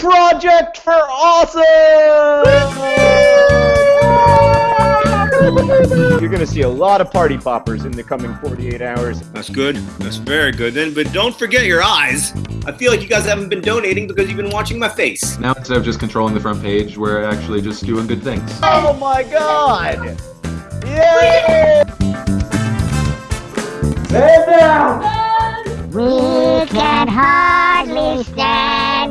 Project for Awesome! You're gonna see a lot of party poppers in the coming 48 hours. That's good. That's very good. Then, but don't forget your eyes. I feel like you guys haven't been donating because you've been watching my face. Now instead of just controlling the front page, we're actually just doing good things. Oh my god! Yay! Stand down! We can hardly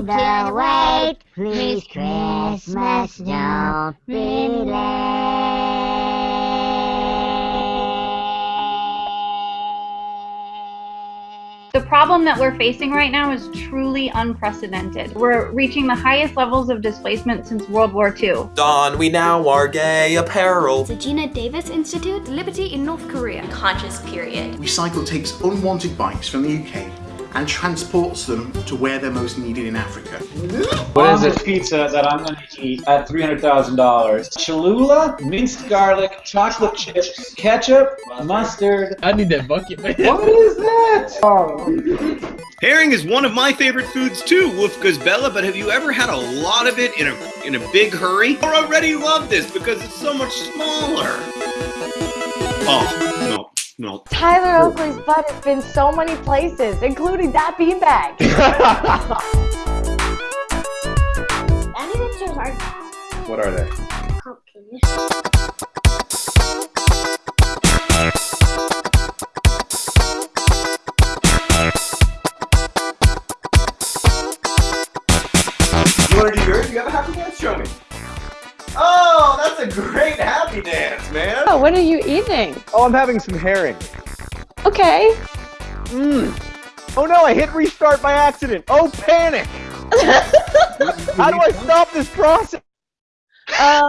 stand the wait. Please, Christmas, don't be late. The problem that we're facing right now is truly unprecedented. We're reaching the highest levels of displacement since World War II. Don, we now are gay apparel. The Geena Davis Institute, Liberty in North Korea. Conscious period. Recycle takes unwanted bikes from the UK and transports them to where they're most needed in Africa. What is this pizza that I'm gonna eat at $300,000? Cholula, minced garlic, chocolate chips, ketchup, mustard. I need that bucket, man. What is that? Oh. Herring is one of my favorite foods too, Wolf Bella, but have you ever had a lot of it in a in a big hurry? I already love this because it's so much smaller. Oh, no. No. Tyler Oakley's butt has been so many places, including that beanbag. Any are. What are they? Pumpkins. You wanna do yours? You have a happy dance? Show me. Oh, a great happy dance, man. Oh, what are you eating? Oh, I'm having some herring. Okay. Mmm. Oh no, I hit restart by accident. Oh, panic! How do I stop this process? Uh,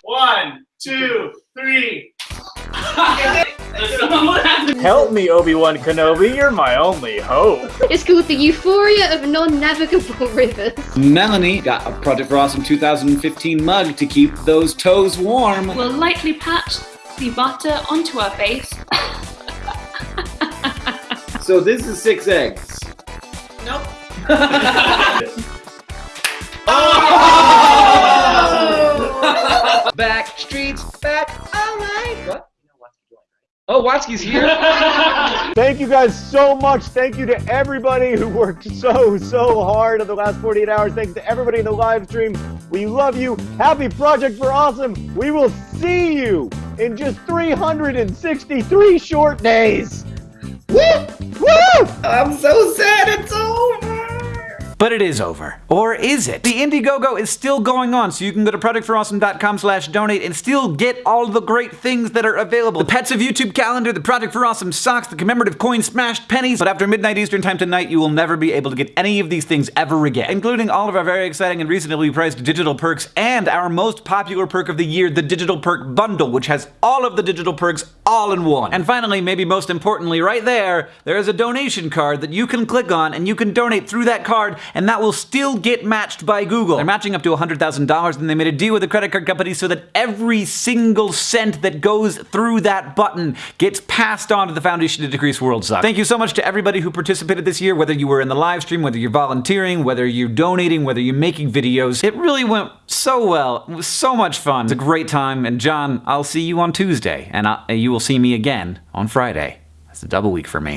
One, two, Help me, Obi-Wan Kenobi, you're my only hope. It's called the Euphoria of Non-Navigable Rivers. Melanie got a Project for Awesome 2015 mug to keep those toes warm. We'll lightly pat the butter onto our face. So this is six eggs. Nope. oh! Back streets back. All right. What? Oh, Watsky's here. Thank you guys so much. Thank you to everybody who worked so, so hard in the last 48 hours. Thanks to everybody in the live stream. We love you. Happy Project for Awesome. We will see you in just 363 short days. Woo! Woo! I'm so sad it's over. But it is over. Or is it? The Indiegogo is still going on, so you can go to projectforawesome.com slash donate and still get all the great things that are available. The Pets of YouTube calendar, the Project for Awesome socks, the commemorative coin smashed pennies. But after midnight Eastern time tonight, you will never be able to get any of these things ever again, including all of our very exciting and reasonably priced digital perks and our most popular perk of the year, the Digital Perk Bundle, which has all of the digital perks all in one. And finally, maybe most importantly, right there, there is a donation card that you can click on and you can donate through that card and that will still get matched by Google. They're matching up to $100,000 and they made a deal with the credit card company so that every single cent that goes through that button gets passed on to the Foundation to Decrease World Suck. Thank you so much to everybody who participated this year, whether you were in the live stream, whether you're volunteering, whether you're donating, whether you're making videos. It really went so well. It was so much fun. It's a great time. And John, I'll see you on Tuesday and I, you will see me again on Friday. That's a double week for me.